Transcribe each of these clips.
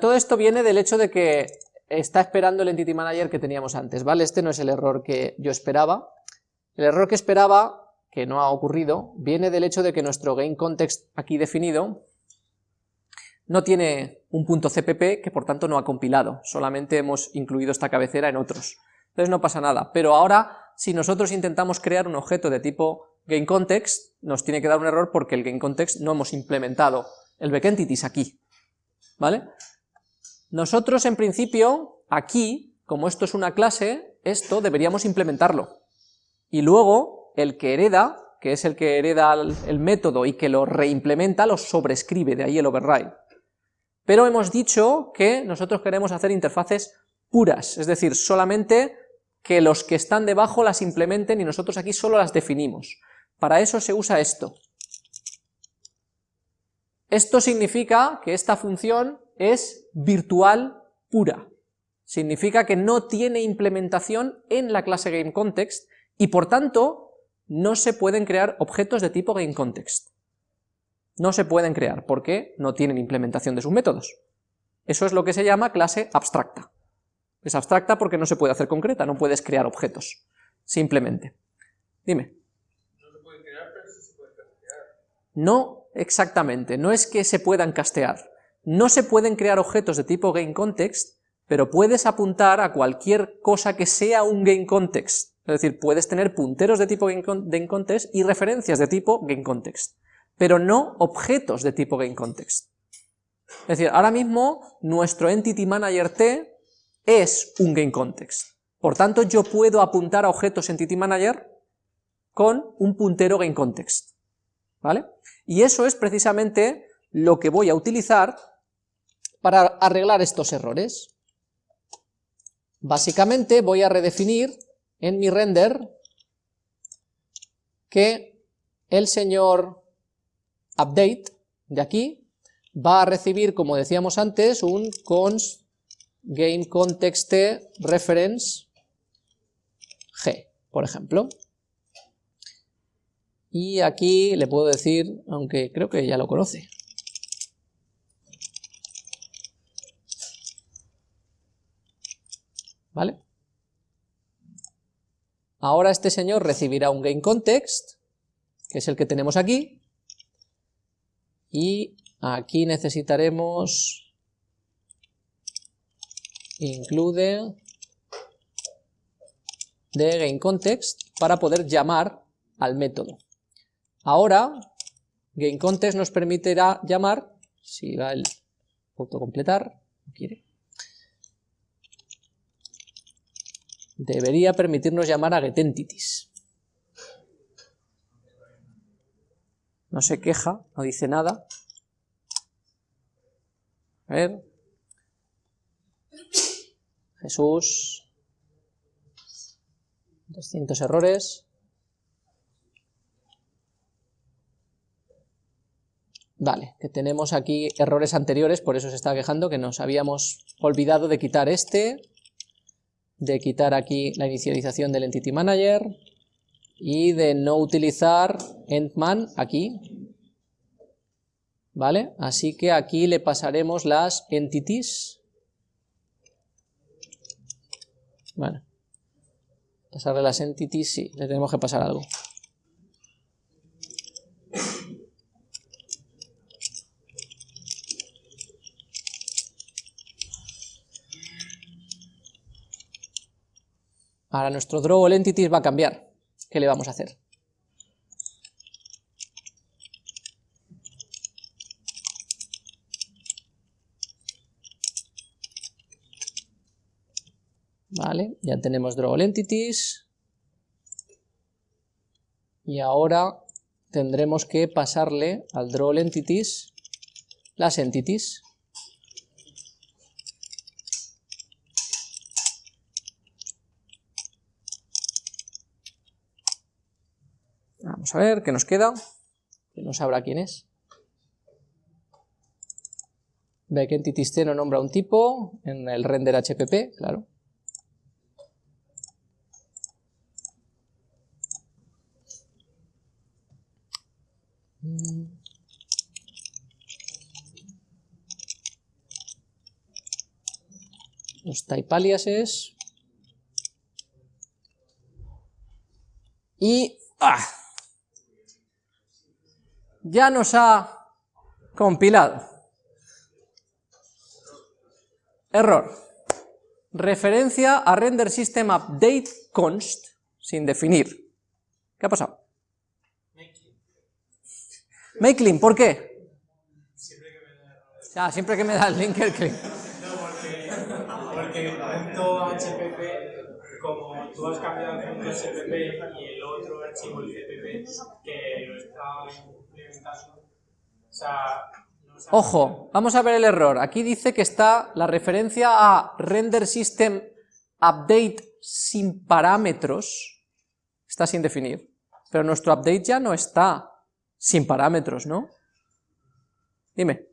todo esto viene del hecho de que está esperando el Entity Manager que teníamos antes, ¿vale? Este no es el error que yo esperaba. El error que esperaba, que no ha ocurrido, viene del hecho de que nuestro GameContext aquí definido no tiene un punto CPP que por tanto no ha compilado, solamente hemos incluido esta cabecera en otros. Entonces no pasa nada, pero ahora si nosotros intentamos crear un objeto de tipo GameContext, nos tiene que dar un error porque el GameContext no hemos implementado el backentities aquí, ¿vale? Nosotros en principio, aquí, como esto es una clase, esto deberíamos implementarlo. Y luego, el que hereda, que es el que hereda el método y que lo reimplementa, lo sobrescribe, de ahí el override. Pero hemos dicho que nosotros queremos hacer interfaces puras, es decir, solamente que los que están debajo las implementen y nosotros aquí solo las definimos. Para eso se usa esto. Esto significa que esta función es virtual pura. Significa que no tiene implementación en la clase GameContext y por tanto no se pueden crear objetos de tipo GameContext. No se pueden crear porque no tienen implementación de sus métodos. Eso es lo que se llama clase abstracta. Es abstracta porque no se puede hacer concreta, no puedes crear objetos, simplemente. Dime. No se puede crear, pero sí se puede castear. No exactamente, no es que se puedan castear. No se pueden crear objetos de tipo GameContext, pero puedes apuntar a cualquier cosa que sea un GameContext. Es decir, puedes tener punteros de tipo GameContext y referencias de tipo GameContext, pero no objetos de tipo GameContext. Es decir, ahora mismo nuestro Entity Manager T es un GameContext. Por tanto, yo puedo apuntar a objetos Entity Manager con un puntero GameContext. ¿Vale? Y eso es precisamente lo que voy a utilizar para arreglar estos errores? Básicamente voy a redefinir en mi render que el señor update de aquí va a recibir, como decíamos antes, un const game context reference g, por ejemplo. Y aquí le puedo decir, aunque creo que ya lo conoce, ¿vale? Ahora este señor recibirá un GameContext, que es el que tenemos aquí, y aquí necesitaremos include de GameContext para poder llamar al método. Ahora, GameContext nos permitirá llamar, si va el autocompletar, no quiere, debería permitirnos llamar a getEntities. No se queja, no dice nada. A ver. Jesús. 200 errores. Vale, que tenemos aquí errores anteriores, por eso se está quejando, que nos habíamos olvidado de quitar este, de quitar aquí la inicialización del Entity Manager y de no utilizar endman aquí, ¿vale? Así que aquí le pasaremos las entities, bueno, pasarle las entities, sí, le tenemos que pasar algo. Ahora nuestro draw entities va a cambiar. ¿Qué le vamos a hacer? Vale, ya tenemos draw entities. Y ahora tendremos que pasarle al draw entities las entities. A ver qué nos queda, que no sabrá quién es. Entities no nombra un tipo en el render HPP, claro. los type aliases, y ¡ah! Ya nos ha compilado. Error. Referencia a render system update const sin definir. ¿Qué ha pasado? Make clean, ¿por qué? Siempre que me da. Ah, siempre que me da el linker clean. No, porque, porque HPP, como tú has cambiado el punto SPP y el otro archivo, el CPP, que lo está implementando, o sea, no sabe- Ojo, vamos a ver el error. Aquí dice que está la referencia a render system update sin parámetros, está sin definir. Pero nuestro update ya no está sin parámetros, ¿no? Dime.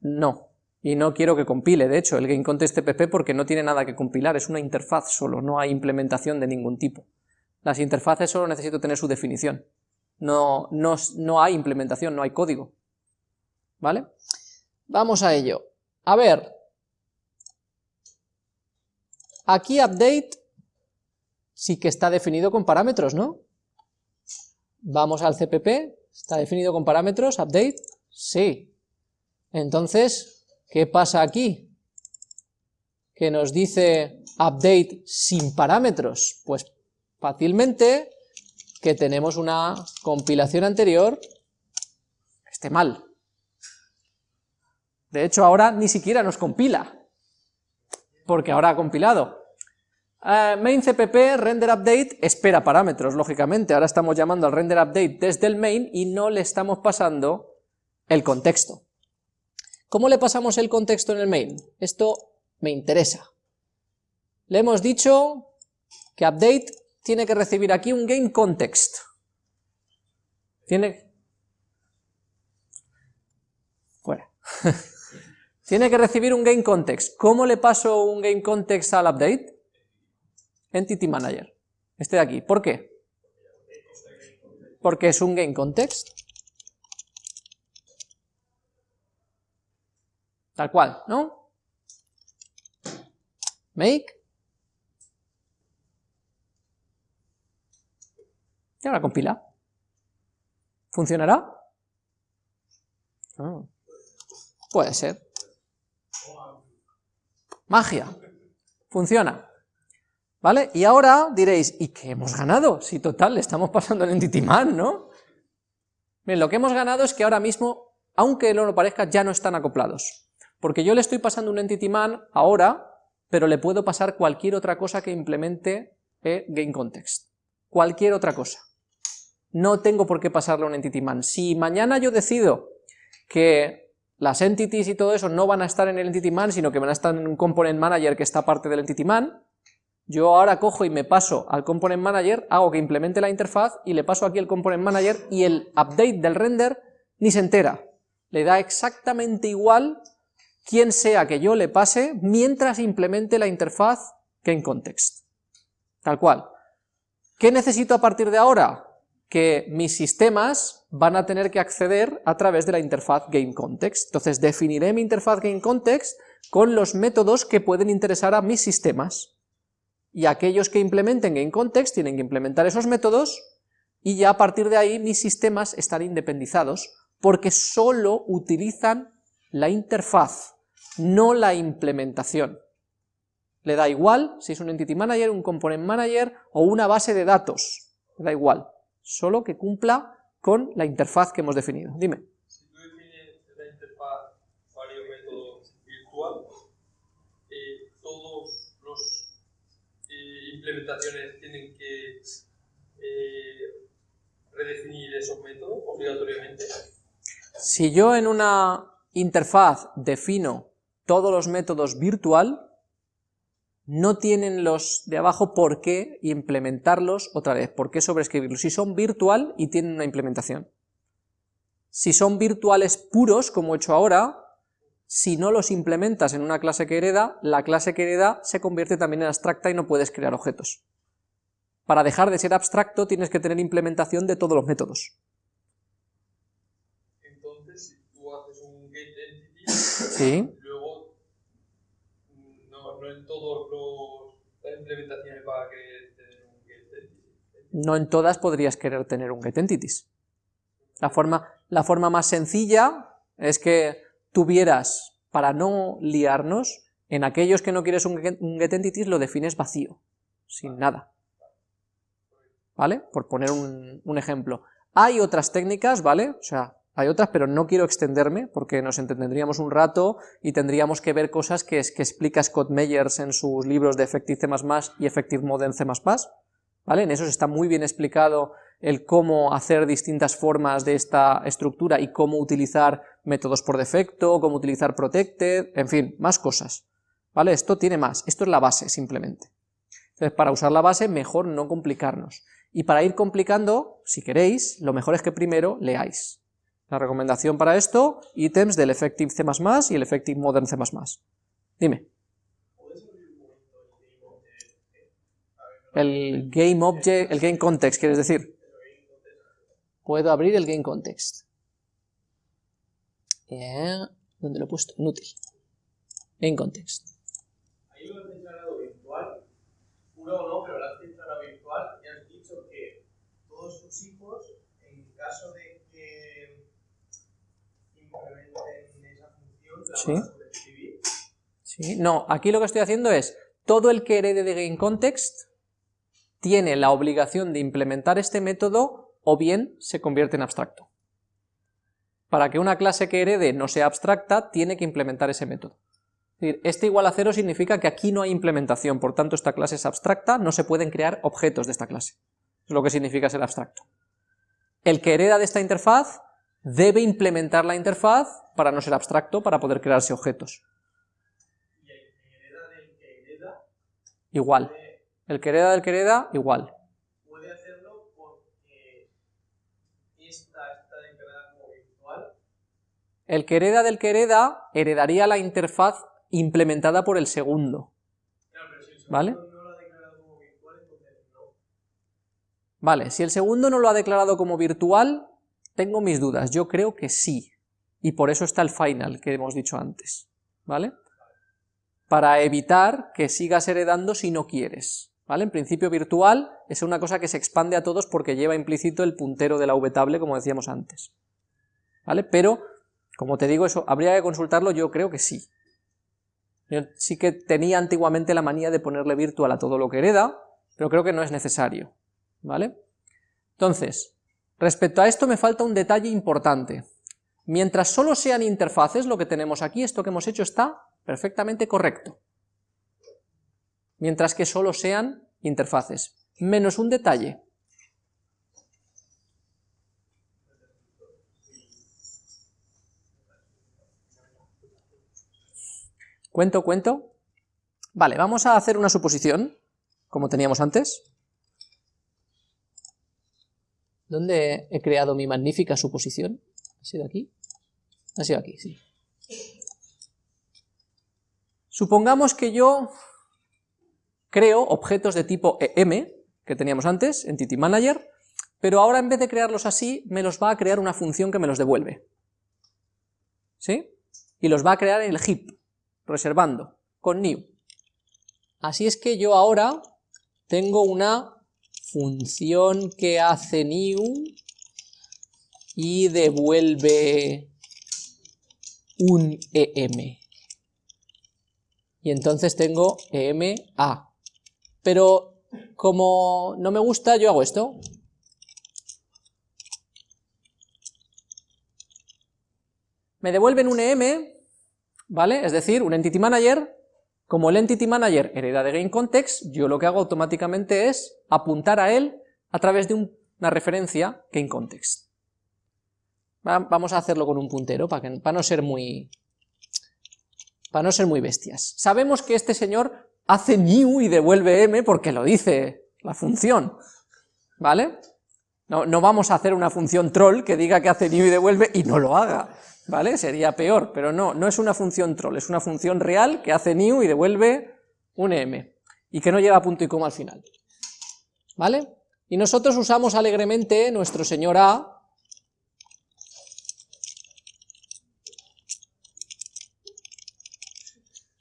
No. Y no quiero que compile, de hecho, el GameContest.pp porque no tiene nada que compilar, es una interfaz solo, no hay implementación de ningún tipo. Las interfaces solo necesito tener su definición. No, no, no hay implementación, no hay código. ¿Vale? Vamos a ello. A ver. Aquí update sí que está definido con parámetros, ¿no? Vamos al CPP, está definido con parámetros, update, sí. Entonces, ¿qué pasa aquí? Que nos dice update sin parámetros. Pues fácilmente que tenemos una compilación anterior que esté mal. De hecho, ahora ni siquiera nos compila, porque ahora ha compilado. Eh, main cpp render update espera parámetros, lógicamente. Ahora estamos llamando al render update desde el main y no le estamos pasando el contexto. ¿Cómo le pasamos el contexto en el main? Esto me interesa. Le hemos dicho que update tiene que recibir aquí un game context. Tiene... Fuera. tiene que recibir un game context. ¿Cómo le paso un game context al update? Entity Manager. Este de aquí. ¿Por qué? Porque es un game context. Tal cual, ¿no? Make. Y ahora compila. ¿Funcionará? Ah. Puede ser. Magia. Funciona. ¿Vale? Y ahora diréis, ¿y qué hemos ganado? Si total, le estamos pasando el Entity Man, ¿no? Bien, lo que hemos ganado es que ahora mismo, aunque no lo parezca, ya no están acoplados. Porque yo le estoy pasando un Entity Man ahora, pero le puedo pasar cualquier otra cosa que implemente eh, GameContext. Cualquier otra cosa. No tengo por qué pasarle un Entity Man. Si mañana yo decido que las entities y todo eso no van a estar en el Entity Man, sino que van a estar en un Component Manager que está aparte del Entity Man, yo ahora cojo y me paso al Component Manager, hago que implemente la interfaz y le paso aquí el Component Manager y el update del render ni se entera. Le da exactamente igual quien sea que yo le pase mientras implemente la interfaz GameContext. Tal cual. ¿Qué necesito a partir de ahora? Que mis sistemas van a tener que acceder a través de la interfaz GameContext. Entonces definiré mi interfaz GameContext con los métodos que pueden interesar a mis sistemas y aquellos que implementen GameContext tienen que implementar esos métodos y ya a partir de ahí mis sistemas están independizados porque solo utilizan la interfaz, no la implementación. Le da igual si es un Entity Manager, un Component Manager o una base de datos, le da igual, solo que cumpla con la interfaz que hemos definido. Dime. Si tú defines la interfaz varios métodos virtual, eh, todos los eh, implementaciones tienen que eh, redefinir esos métodos obligatoriamente. Si yo en una interfaz defino todos los métodos virtual no tienen los de abajo por qué implementarlos otra vez, por qué sobreescribirlos, si son virtual y tienen una implementación. Si son virtuales puros, como he hecho ahora, si no los implementas en una clase que hereda, la clase que hereda se convierte también en abstracta y no puedes crear objetos. Para dejar de ser abstracto tienes que tener implementación de todos los métodos. Entonces, si tú haces un gate entity, ¿Sí? Las implementaciones va a querer tener un. No en todas podrías querer tener un getEntities. La forma, la forma más sencilla es que tuvieras, para no liarnos, en aquellos que no quieres un, get- un getEntities lo defines vacío, sin nada. ¿Vale? Por poner un, un ejemplo. Hay otras técnicas, ¿vale? O sea, hay otras, pero no quiero extenderme porque nos entretendríamos un rato y tendríamos que ver cosas que, que explica Scott Meyers en sus libros de Effective C++ y Effective Modern C++, ¿vale? En esos está muy bien explicado el cómo hacer distintas formas de esta estructura y cómo utilizar métodos por defecto, cómo utilizar protected, en fin, más cosas, ¿vale? Esto tiene más, esto es la base simplemente. Entonces, para usar la base, mejor no complicarnos. Y para ir complicando, si queréis, lo mejor es que primero leáis. La recomendación para esto, ítems del Effective C++ y el Effective Modern C++. Dime. El Game Object, el Game Context, ¿quieres decir? Puedo abrir el Game Context. Eh, ¿Dónde lo he puesto? Inútil. Game Context. Ahí lo has declarado virtual, puro o no, pero lo has declarado virtual y has dicho que todos sus hijos, en caso de que implementen esa función, la Sí. ¿Sí? No, aquí lo que estoy haciendo es, todo el que herede de GameContext tiene la obligación de implementar este método o bien se convierte en abstracto. Para que una clase que herede no sea abstracta, tiene que implementar ese método. Es decir, este igual a cero significa que aquí no hay implementación, por tanto esta clase es abstracta, no se pueden crear objetos de esta clase. Es lo que significa ser abstracto. El que hereda de esta interfaz debe implementar la interfaz para no ser abstracto, para poder crearse objetos. Y el que hereda del que hereda Igual. El que hereda del que hereda, igual. puede hacerlo porque esta está declarada como virtual. El que hereda del que hereda, heredaría la interfaz implementada por el segundo. Claro, pero si el segundo ¿Vale? no lo ha declarado como virtual, entonces no. Vale, si el segundo no lo ha declarado como virtual, tengo mis dudas, yo creo que sí. Y por eso está el final que hemos dicho antes. ¿Vale? Para evitar que sigas heredando si no quieres. ¿Vale? En principio virtual es una cosa que se expande a todos porque lleva implícito el puntero de la vtable, como decíamos antes. ¿Vale? Pero, como te digo, eso habría que consultarlo, yo creo que sí. Yo sí que tenía antiguamente la manía de ponerle virtual a todo lo que hereda, pero creo que no es necesario. ¿Vale? Entonces, respecto a esto me falta un detalle importante. Mientras solo sean interfaces, lo que tenemos aquí, esto que hemos hecho está perfectamente correcto. Mientras que solo sean interfaces. Menos un detalle. ¿Cuento, cuento? Vale, vamos a hacer una suposición, como teníamos antes. ¿Dónde he creado mi magnífica suposición? ¿Ha sido aquí? Ha sido aquí, sí. Supongamos que yo creo objetos de tipo EM, que teníamos antes, Entity Manager, pero ahora en vez de crearlos así, me los va a crear una función que me los devuelve. ¿Sí? Y los va a crear en el heap, reservando, con new. Así es que yo ahora tengo una función que hace new y devuelve un em. Y entonces tengo ema. Pero como no me gusta, yo hago esto. Me devuelven un em, ¿vale? Es decir, un entity manager como el Entity Manager hereda de GameContext, yo lo que hago automáticamente es apuntar a él a través de un- una referencia GameContext. Va- Vamos a hacerlo con un puntero para no ser muy para no ser muy bestias. Sabemos que este señor hace new y devuelve m porque lo dice la función, ¿vale? No, no vamos a hacer una función troll que diga que hace new y devuelve y no lo haga, ¿vale? Sería peor, pero no, no es una función troll, es una función real que hace new y devuelve un m, y que no lleva punto y coma al final, ¿vale? Y nosotros usamos alegremente nuestro señor A,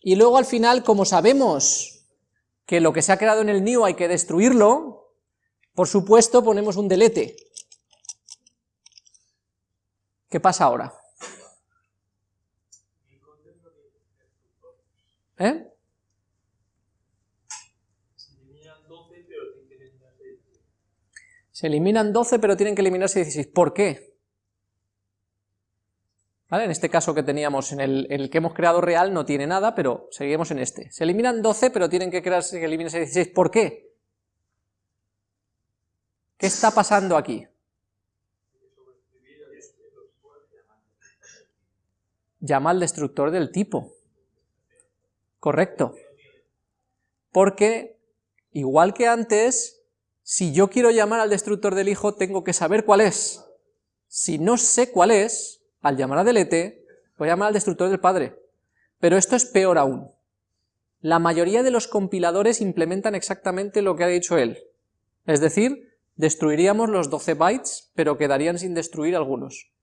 Y luego al final, como sabemos que lo que se ha creado en el new hay que destruirlo, por supuesto ponemos un delete. ¿Qué pasa ahora? ¿Eh? Se eliminan 12, pero tienen que eliminarse 16. ¿Por qué? ¿Vale? En este caso que teníamos, en el, que hemos creado real, no tiene nada, pero seguimos en este. Se eliminan 12, pero tienen que crearse que eliminarse 16. ¿Por qué? ¿Qué está pasando aquí? Llama al destructor del tipo. Correcto. Porque, igual que antes, si yo quiero llamar al destructor del hijo, tengo que saber cuál es. Si no sé cuál es, al llamar a delete, voy a llamar al destructor del padre. Pero esto es peor aún. La mayoría de los compiladores implementan exactamente lo que ha dicho él. Es decir, destruiríamos los 12 bytes, pero quedarían sin destruir algunos.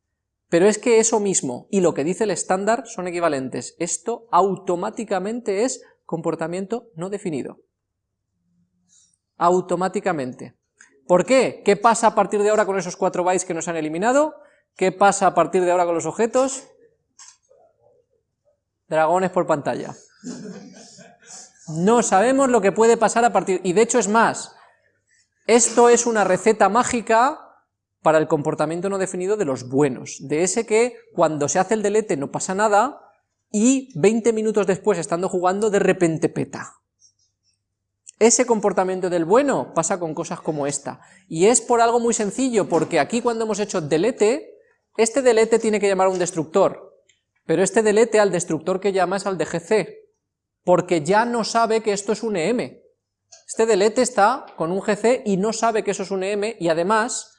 Pero es que eso mismo y lo que dice el estándar son equivalentes. Esto automáticamente es comportamiento no definido automáticamente. ¿Por qué? ¿Qué pasa a partir de ahora con esos 4 bytes que nos han eliminado? ¿Qué pasa a partir de ahora con los objetos? Dragones por pantalla. No sabemos lo que puede pasar a partir... Y de hecho es más, esto es una receta mágica para el comportamiento no definido de los buenos, de ese que cuando se hace el delete no pasa nada y 20 minutos después estando jugando de repente peta. Ese comportamiento del bueno pasa con cosas como esta, y es por algo muy sencillo, porque aquí cuando hemos hecho delete, este delete tiene que llamar a un destructor, pero este delete al destructor que llama es al de GC, porque ya no sabe que esto es un EM. Este delete está con un GC y no sabe que eso es un EM, y además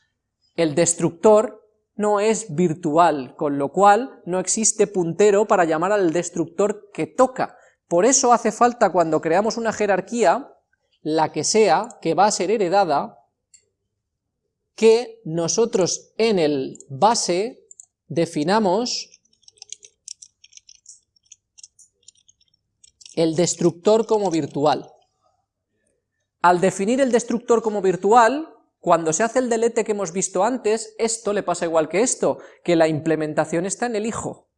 el destructor no es virtual, con lo cual no existe puntero para llamar al destructor que toca. Por eso hace falta cuando creamos una jerarquía, la que sea, que va a ser heredada, que nosotros en el base definamos el destructor como virtual. Al definir el destructor como virtual, cuando se hace el delete que hemos visto antes, esto le pasa igual que esto, que la implementación está en el hijo.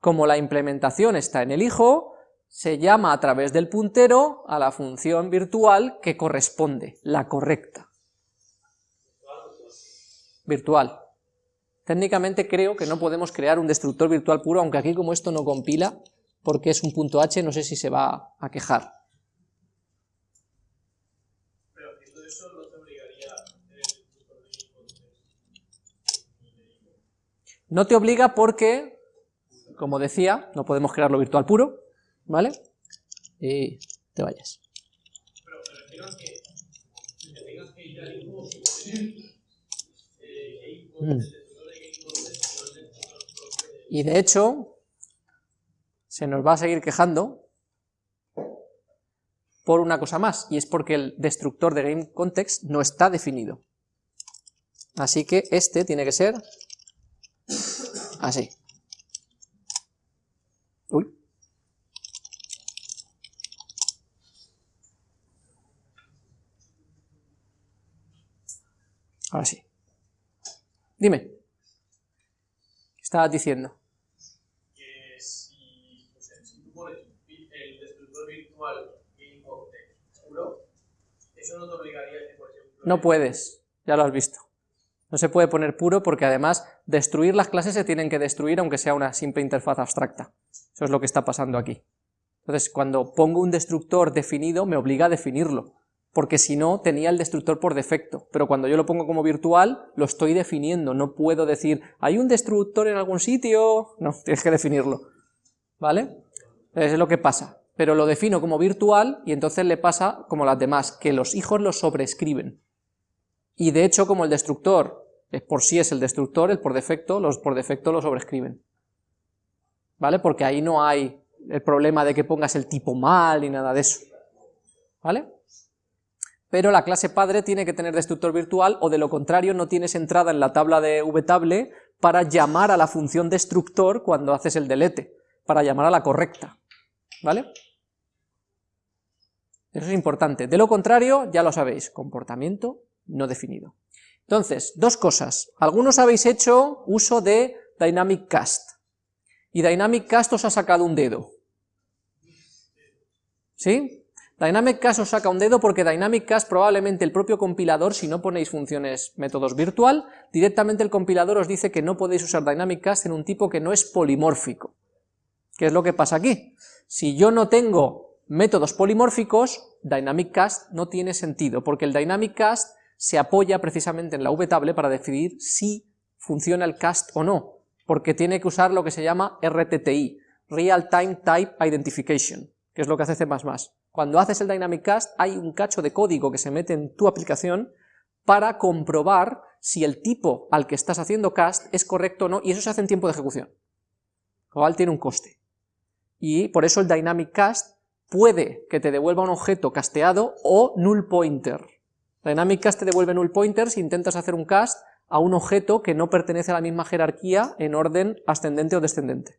Como la implementación está en el hijo, se llama a través del puntero a la función virtual que corresponde, la correcta. Virtual. Técnicamente creo que no podemos crear un destructor virtual puro, aunque aquí como esto no compila, porque es un punto H, no sé si se va a quejar. Pero eso no te obligaría No te obliga porque, como decía, no podemos crearlo virtual puro, ¿vale? Y te vayas. Mm. Y de hecho, se nos va a seguir quejando por una cosa más, y es porque el destructor de GameContext no está definido. Así que este tiene que ser así. Uy. Ahora sí. Dime. ¿Qué estabas diciendo? Que si, tú pones el destructor virtual en puro, eso no te obligaría a que, por ejemplo... No puedes, ya lo has visto. No se puede poner puro porque además destruir las clases se tienen que destruir aunque sea una simple interfaz abstracta. Eso es lo que está pasando aquí. Entonces, cuando pongo un destructor definido, me obliga a definirlo porque si no tenía el destructor por defecto, pero cuando yo lo pongo como virtual, lo estoy definiendo, no puedo decir, ¿hay un destructor en algún sitio? No, tienes que definirlo, ¿vale? Es lo que pasa, pero lo defino como virtual y entonces le pasa como las demás, que los hijos lo sobrescriben. Y de hecho, como el destructor es por sí es el destructor, el por defecto, los por defecto lo sobrescriben. ¿Vale? Porque ahí no hay el problema de que pongas el tipo mal ni nada de eso. ¿Vale? pero la clase padre tiene que tener destructor virtual o de lo contrario no tienes entrada en la tabla de vtable para llamar a la función destructor cuando haces el delete, para llamar a la correcta. ¿vale? Eso es importante. De lo contrario, ya lo sabéis, comportamiento no definido. Entonces, dos cosas. Algunos habéis hecho uso de Dynamic Cast, y Dynamic Cast os ha sacado un dedo. ¿Sí? Dynamic Cast os saca un dedo porque Dynamic Cast probablemente el propio compilador, si no ponéis funciones métodos virtual, directamente el compilador os dice que no podéis usar Dynamic Cast en un tipo que no es polimórfico. ¿Qué es lo que pasa aquí? Si yo no tengo métodos polimórficos, Dynamic Cast no tiene sentido, porque el Dynamic Cast se apoya precisamente en la vtable para decidir si funciona el cast o no, porque tiene que usar lo que se llama RTTI, Real Time Type Identification, que es lo que hace C++. Cuando haces el Dynamic Cast hay un cacho de código que se mete en tu aplicación para comprobar si el tipo al que estás haciendo cast es correcto o no, y eso se hace en tiempo de ejecución, lo cual tiene un coste. Y por eso el Dynamic Cast puede que te devuelva un objeto casteado o null pointer. Dynamic Cast te devuelve null pointer si intentas hacer un cast a un objeto que no pertenece a la misma jerarquía en orden ascendente o descendente.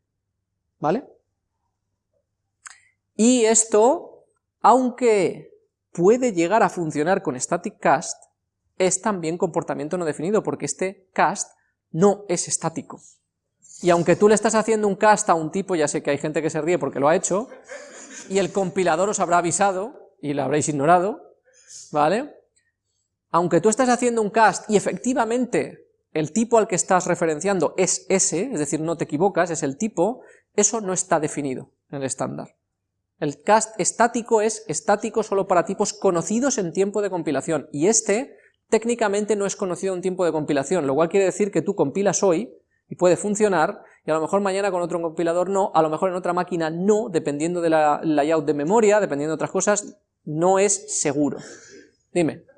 ¿Vale? Y esto aunque puede llegar a funcionar con static cast, es también comportamiento no definido, porque este cast no es estático. Y aunque tú le estás haciendo un cast a un tipo, ya sé que hay gente que se ríe porque lo ha hecho, y el compilador os habrá avisado, y lo habréis ignorado, ¿vale? Aunque tú estás haciendo un cast y efectivamente el tipo al que estás referenciando es ese, es decir, no te equivocas, es el tipo, eso no está definido en el estándar. El cast estático es estático solo para tipos conocidos en tiempo de compilación, y este técnicamente no es conocido en tiempo de compilación, lo cual quiere decir que tú compilas hoy, y puede funcionar, y a lo mejor mañana con otro compilador no, a lo mejor en otra máquina no, dependiendo de la layout de memoria, dependiendo de otras cosas, no es seguro. Dime.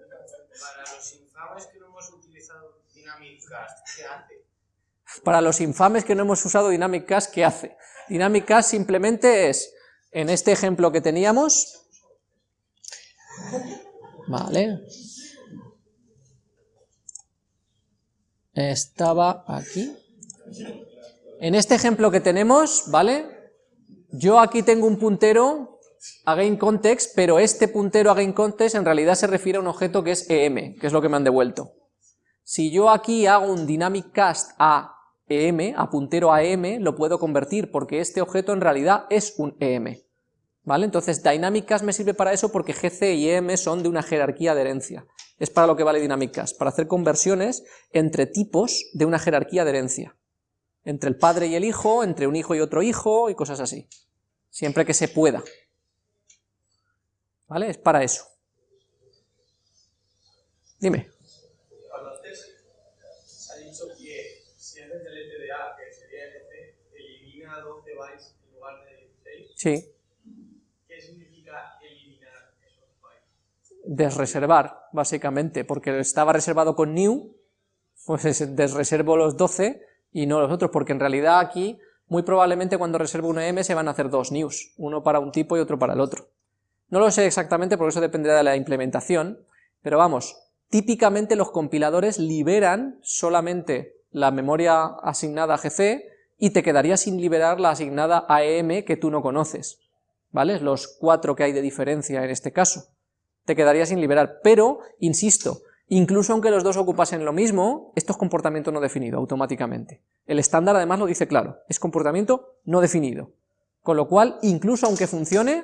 Para los infames que no hemos utilizado Dynamic Cast, ¿qué hace? Para los infames que no hemos usado Dynamic Cast, ¿qué hace? Dynamic Cast simplemente es en este ejemplo que teníamos, vale, estaba aquí, en este ejemplo que tenemos, ¿vale? Yo aquí tengo un puntero a GameContext, pero este puntero a GameContext en realidad se refiere a un objeto que es EM, que es lo que me han devuelto. Si yo aquí hago un dynamic cast a EM, a puntero a EM, lo puedo convertir porque este objeto en realidad es un EM. ¿Vale? Entonces Dynamic Cast me sirve para eso porque GC y EM son de una jerarquía de herencia. Es para lo que vale Dynamic Cast, para hacer conversiones entre tipos de una jerarquía de herencia. Entre el padre y el hijo, entre un hijo y otro hijo y cosas así. Siempre que se pueda. ¿Vale? Es para eso. Dime. Sí. ¿Qué significa eliminar esos bytes? Desreservar, básicamente, porque estaba reservado con new, pues desreservo los 12 y no los otros, porque en realidad aquí, muy probablemente cuando reservo una m se van a hacer dos news, uno para un tipo y otro para el otro. No lo sé exactamente porque eso dependerá de la implementación, pero vamos, típicamente los compiladores liberan solamente la memoria asignada a GC y te quedaría sin liberar la asignada AEM que tú no conoces, ¿vale? Los cuatro que hay de diferencia en este caso. Te quedaría sin liberar, pero, insisto, incluso aunque los dos ocupasen lo mismo, esto es comportamiento no definido automáticamente. El estándar además lo dice claro, es comportamiento no definido. Con lo cual, incluso aunque funcione,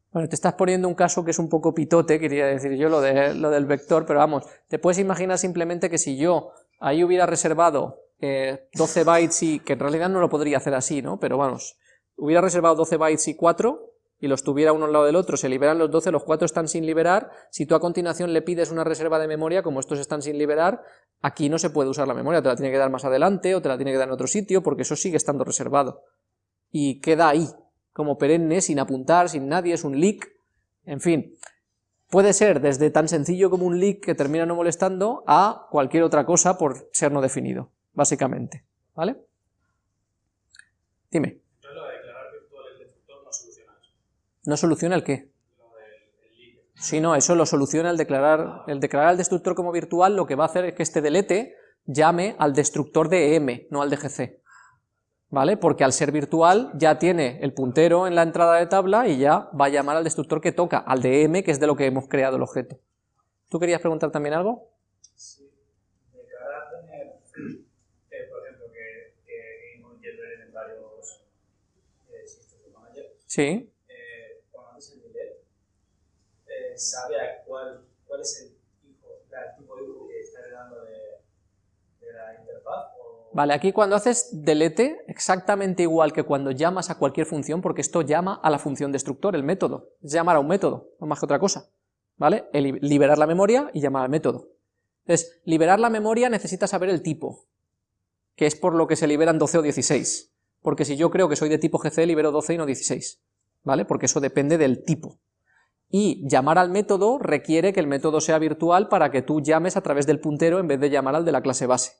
Bueno, te estás poniendo un caso que es un poco pitote, quería decir yo, lo, de, lo del vector, pero vamos, te puedes imaginar simplemente que si yo ahí hubiera reservado eh, 12 bytes y, que en realidad no lo podría hacer así, ¿no? Pero vamos, hubiera reservado 12 bytes y 4, y los tuviera uno al lado del otro, se liberan los 12, los 4 están sin liberar, si tú a continuación le pides una reserva de memoria, como estos están sin liberar, aquí no se puede usar la memoria, te la tiene que dar más adelante, o te la tiene que dar en otro sitio, porque eso sigue estando reservado. Y queda ahí, como perenne, sin apuntar, sin nadie, es un leak, en fin. Puede ser desde tan sencillo como un leak que termina no molestando a cualquier otra cosa por ser no definido, básicamente, ¿vale? Dime. Entonces lo de declarar virtual el destructor no soluciona eso. ¿No soluciona el qué? Sí, no, eso lo soluciona el declarar, el declarar al destructor como virtual, lo que va a hacer es que este delete llame al destructor de EM, no al de GC. ¿Vale? Porque al ser virtual ya tiene el puntero en la entrada de tabla y ya va a llamar al destructor que toca, al de EM, que es de lo que hemos creado el objeto. ¿Tú querías preguntar también algo? Sí, declarar tener, eh, por ejemplo, que, en varios eh, sistemas de manager, Sí. eh, cuando haces el delete, eh, sabe a cuál, cuál es el tipo de hijo que está heredando de, de la interfaz. O, Vale, aquí cuando haces delete, exactamente igual que cuando llamas a cualquier función, porque esto llama a la función destructor, el método, es llamar a un método, no más que otra cosa, ¿vale? Liberar la memoria y llamar al método. Entonces, liberar la memoria necesita saber el tipo, que es por lo que se liberan 12 o 16, porque si yo creo que soy de tipo GC, libero 12 y no 16, ¿vale? Porque eso depende del tipo. Y llamar al método requiere que el método sea virtual para que tú llames a través del puntero en vez de llamar al de la clase base.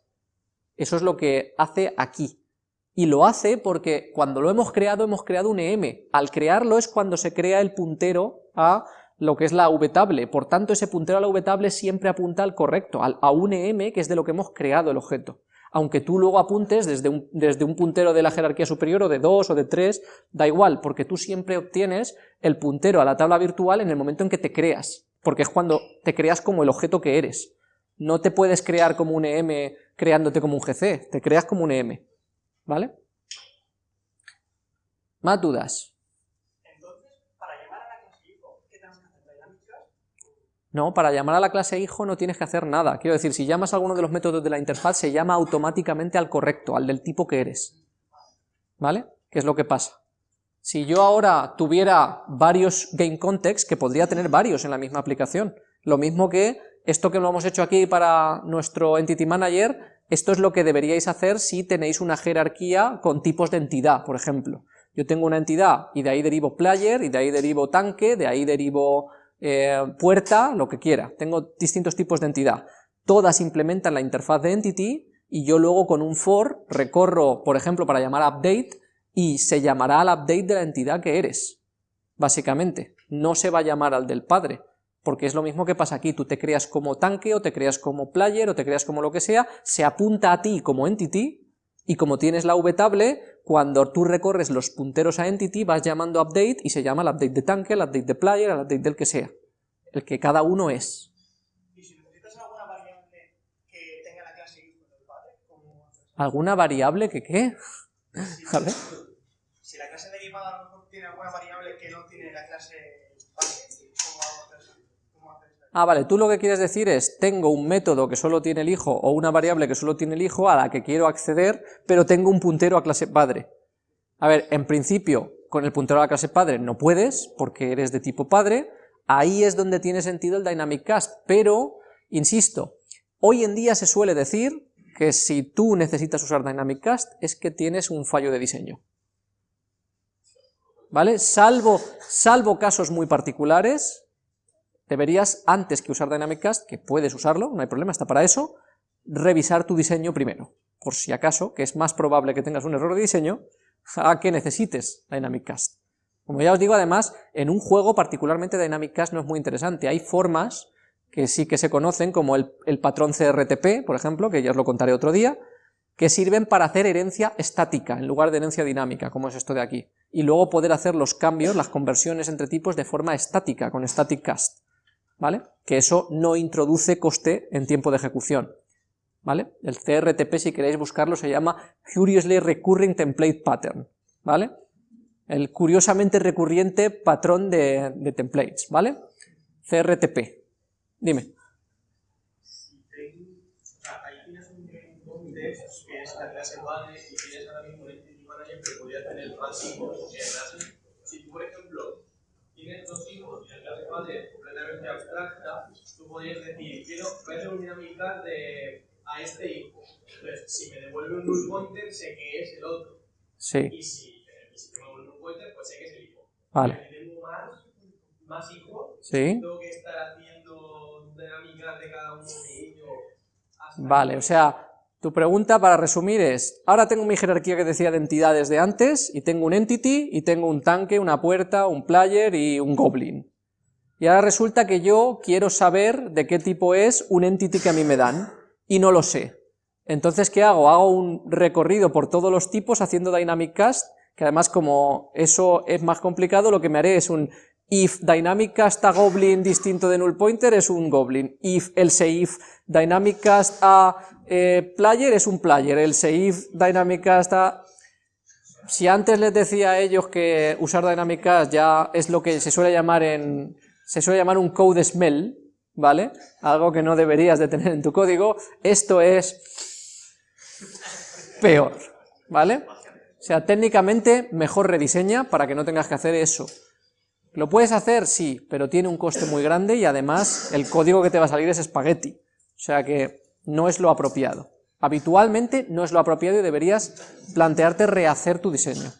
Eso es lo que hace aquí. Y lo hace porque cuando lo hemos creado, hemos creado un EM. Al crearlo es cuando se crea el puntero a lo que es la vtable. Por tanto, ese puntero a la vtable siempre apunta al correcto, a un EM, que es de lo que hemos creado el objeto. Aunque tú luego apuntes desde un, desde un puntero de la jerarquía superior o de 2 o de 3, da igual, porque tú siempre obtienes el puntero a la tabla virtual en el momento en que te creas, porque es cuando te creas como el objeto que eres. No te puedes crear como un EM creándote como un GC, te creas como un EM, ¿vale? Más dudas. Entonces, para llamar a la clase hijo, ¿qué que hacer? No, para llamar a la clase hijo no tienes que hacer nada. Quiero decir, si llamas a alguno de los métodos de la interfaz, se llama automáticamente al correcto, al del tipo que eres. ¿Vale? ¿Qué es lo que pasa? Si yo ahora tuviera varios game contexts, que podría tener varios en la misma aplicación, lo mismo que esto que lo hemos hecho aquí para nuestro Entity Manager, esto es lo que deberíais hacer si tenéis una jerarquía con tipos de entidad, por ejemplo. Yo tengo una entidad y de ahí derivo player, y de ahí derivo tanque, de ahí derivo eh, puerta, lo que quiera. Tengo distintos tipos de entidad. Todas implementan la interfaz de entity y yo luego con un for recorro, por ejemplo, para llamar update y se llamará al update de la entidad que eres, básicamente. No se va a llamar al del padre, porque es lo mismo que pasa aquí, tú te creas como tanque o te creas como player o te creas como lo que sea, se apunta a ti como entity y como tienes la vtable, cuando tú recorres los punteros a entity vas llamando update y se llama el update de tanque, el update de player, el update del que sea, el que cada uno es. Y si necesitas alguna variable que tenga la clase hijo del padre, ¿cómo haces? ¿Alguna variable que qué? Si la clase lo mejor tiene alguna variable que no tiene la clase padre, ¿cómo vamos a hacer eso? ¿Cómo hacer eso? Ah, vale, tú lo que quieres decir es, tengo un método que solo tiene el hijo o una variable que solo tiene el hijo a la que quiero acceder, pero tengo un puntero a clase padre. A ver, en principio, con el puntero a la clase padre no puedes, porque eres de tipo padre, ahí es donde tiene sentido el dynamic cast, pero, insisto, hoy en día se suele decir que si tú necesitas usar dynamic cast es que tienes un fallo de diseño. ¿Vale? Salvo, salvo casos muy particulares, deberías, antes que usar Dynamic Cast, que puedes usarlo, no hay problema, está para eso, revisar tu diseño primero, por si acaso, que es más probable que tengas un error de diseño, a que necesites Dynamic Cast. Como ya os digo, además, en un juego particularmente Dynamic Cast no es muy interesante, hay formas que sí que se conocen, como el, el patrón CRTP, por ejemplo, que ya os lo contaré otro día, que sirven para hacer herencia estática en lugar de herencia dinámica, como es esto de aquí, y luego poder hacer los cambios, las conversiones entre tipos de forma estática, con static cast. ¿Vale? Que eso no introduce coste en tiempo de ejecución, ¿vale? El CRTP, si queréis buscarlo, se llama Curiously Recurring Template Pattern, ¿vale? El curiosamente recurriente patrón de, templates, ¿vale? CRTP. Dime. Que es la clase base y tienes ahora mismo un entity manager que podría tener más hijos. Si tú, por ejemplo, tienes dos hijos y la clase es completamente abstracta, tú podrías decir, quiero hacer una dinámica de a este hijo. Entonces, si me devuelve un null pointer, sé que es el otro. Sí, Y si, y si tengo un null pointer, pues sé que es el hijo. vale. Si tengo más, más hijos, ¿Sí? tengo que estar haciendo dinámicas de cada uno de ellos. Vale, o sea, tu pregunta para resumir es, ahora tengo mi jerarquía que decía de entidades de antes, y tengo un entity, y tengo un tanque, una puerta, un player y un goblin. Y ahora resulta que yo quiero saber de qué tipo es un entity que a mí me dan, y no lo sé. Entonces, ¿qué hago? Hago un recorrido por todos los tipos haciendo dynamic cast, que además como eso es más complicado, lo que me haré es un if dynamic cast a goblin distinto de null pointer es un goblin, if else if dynamic cast a eh, player es un player, else if dynamic cast a... Si antes les decía a ellos que usar dynamic cast ya es lo que se suele llamar en... se suele llamar un code smell, ¿vale? Algo que no deberías de tener en tu código, esto es peor, ¿vale? O sea, técnicamente mejor rediseña para que no tengas que hacer eso. ¿Lo puedes hacer? Sí, pero tiene un coste muy grande y además el código que te va a salir es espagueti. O sea que no es lo apropiado. Habitualmente no es lo apropiado y deberías plantearte rehacer tu diseño.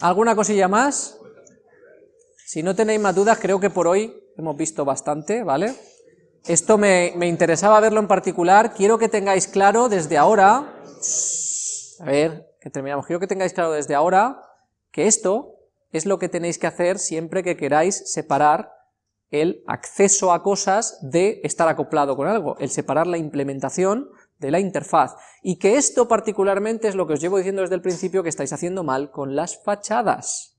¿Alguna cosilla más? Si no tenéis más dudas, creo que por hoy hemos visto bastante, ¿vale? Esto me, me interesaba verlo en particular, quiero que tengáis claro desde ahora, a ver, que terminamos, quiero que tengáis claro desde ahora que esto es lo que tenéis que hacer siempre que queráis separar el acceso a cosas de estar acoplado con algo, el separar la implementación de la interfaz, y que esto particularmente es lo que os llevo diciendo desde el principio que estáis haciendo mal con las fachadas,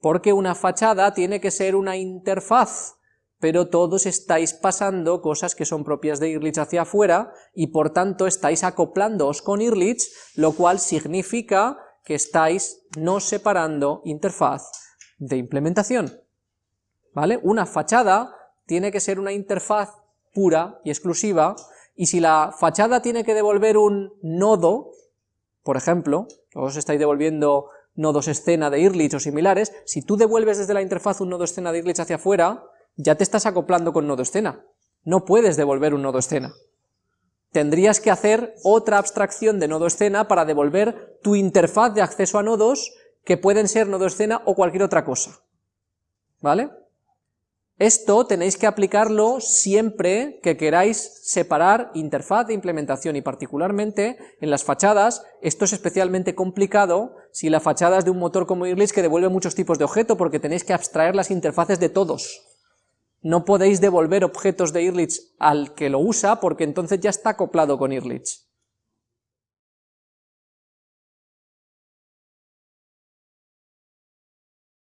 porque una fachada tiene que ser una interfaz, pero todos estáis pasando cosas que son propias de Irlich hacia afuera, y por tanto estáis acoplándoos con Irlich, lo cual significa que estáis no separando interfaz de implementación. ¿Vale? Una fachada tiene que ser una interfaz pura y exclusiva, y si la fachada tiene que devolver un nodo, por ejemplo, os estáis devolviendo nodos escena de Irlich o similares, si tú devuelves desde la interfaz un nodo escena de Irlich hacia afuera, ya te estás acoplando con nodo escena. No puedes devolver un nodo escena. Tendrías que hacer otra abstracción de nodo escena para devolver tu interfaz de acceso a nodos, que pueden ser nodo escena o cualquier otra cosa. ¿Vale? Esto tenéis que aplicarlo siempre que queráis separar interfaz de implementación y particularmente en las fachadas, esto es especialmente complicado si la fachada es de un motor como Irlich que devuelve muchos tipos de objeto porque tenéis que abstraer las interfaces de todos. No podéis devolver objetos de Irlich al que lo usa porque entonces ya está acoplado con Irlich.